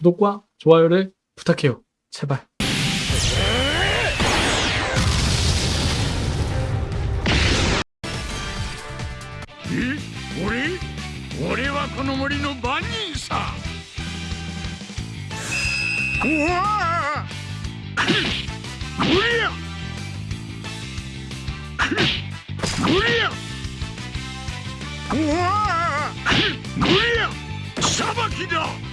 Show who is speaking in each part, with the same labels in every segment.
Speaker 1: 구독과 좋아요를 부탁해요. 제발.
Speaker 2: 우와! 무리야! 무리야! 우와! 무리야! 사바키다!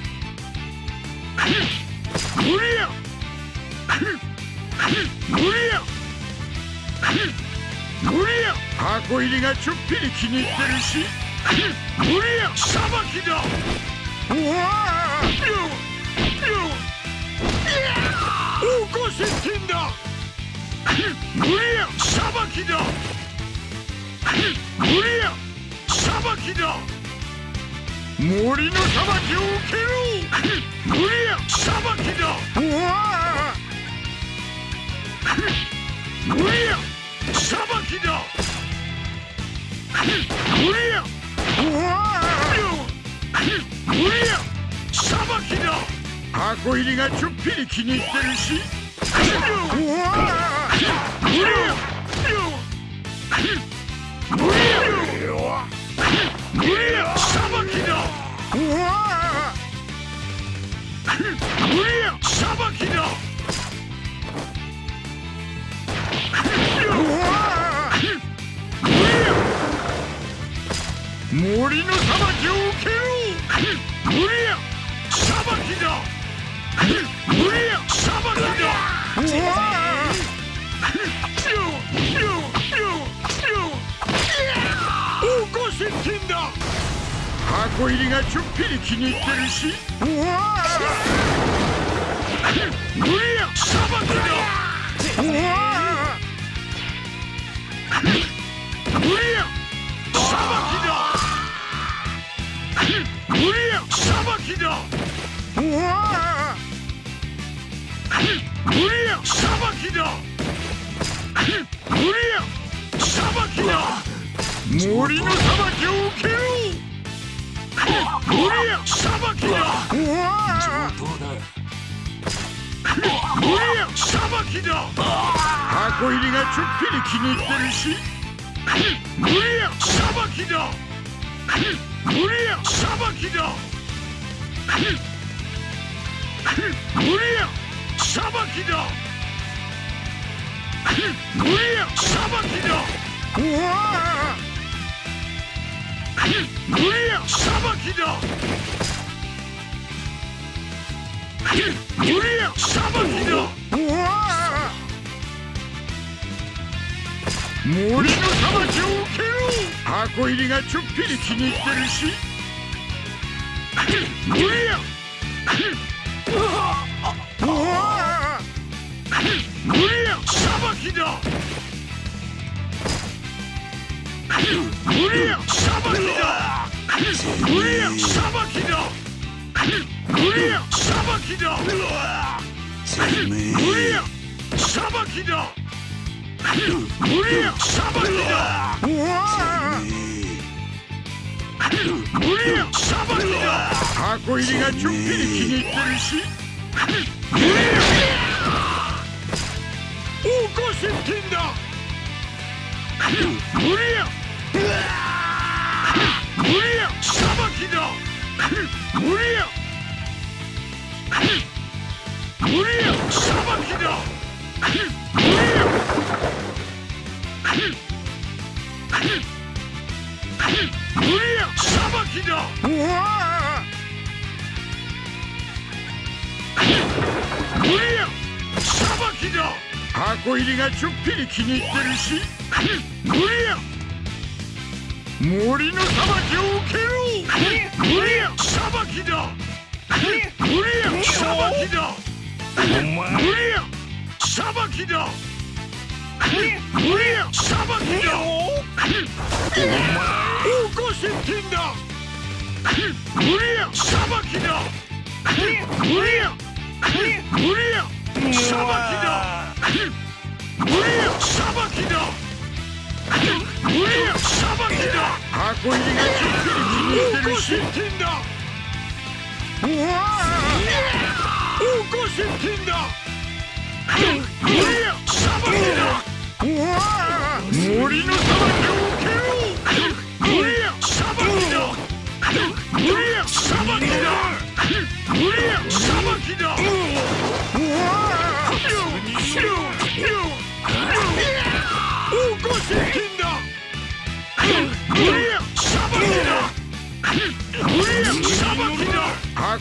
Speaker 2: 箱入りがちょっぴり気に入ってるし無理や裁きだ。うわよよ王国接近だ無理や裁きだ無理や裁きだ森の裁きを受けろ無無理や裁きだ無理やうわ無理や裁きだ箱入りがちょっぴり気に入ってるし。うわ無理や無理や森の裁きを受けろ無理や裁きだ。無理や裁きだ。うわよよよよ王国接近だ。箱入りがちょっぴり気に入ってるし。うわ無理や裁きだ。うわ無理やうわ無理や。裁きだ。無理や。裁きだ。森の裁きを受けろ。無理や。裁きだ。うわ無理や。裁きだ。箱入りがちょっぴり気に入ってるし。無理や。裁きだ。無理や。裁きだ無理や裁きだ。無理や裁きだ。うわ無理や裁きだ。無理や裁きだ。うわ森の裁きを受けろ箱入りがちょっぴり気に入ってるし。無理やうわ無理や裁きだ無理や裁きだ無理や裁きだ無理や裁きだ無理や裁きだ無理や裁きだうわ無理や裁きだ箱入りがちょっぴり気に入ってるし無理や王国接近だ無理や無理や裁きだ無理や無理や裁きだ無理や無理や裁きだうわ無理や裁きだ箱入りがちょっぴり気に入ってるし無理や森の裁きを受けろ無理や裁きだ無理や裁きだ無理や裁きだ無理や裁きだ王国接近だ無理や裁きだ。無理や無理や裁きだ無理や裁きだ。無理や裁きだ。箱入りがちょっぴり気に入ってるしだ起こせってんだ。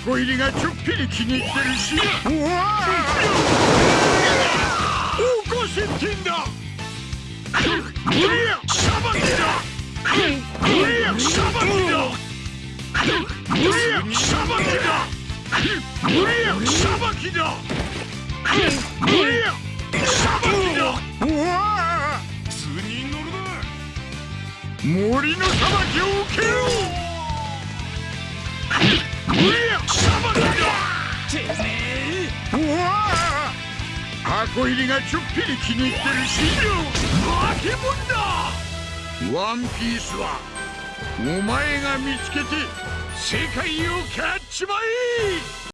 Speaker 2: 箱入りがちょっぴり気に入ってるし起こせってんだこりゃ裁きだこりゃ裁きだこりゃ裁きだこりゃ裁きだこりゃ裁きだ森の裁きを受けろこりゃ裁きだてめえ箱入りがちょっぴり気に入ってるし化け物だワンピースはお前が見つけて世界を勝っしまい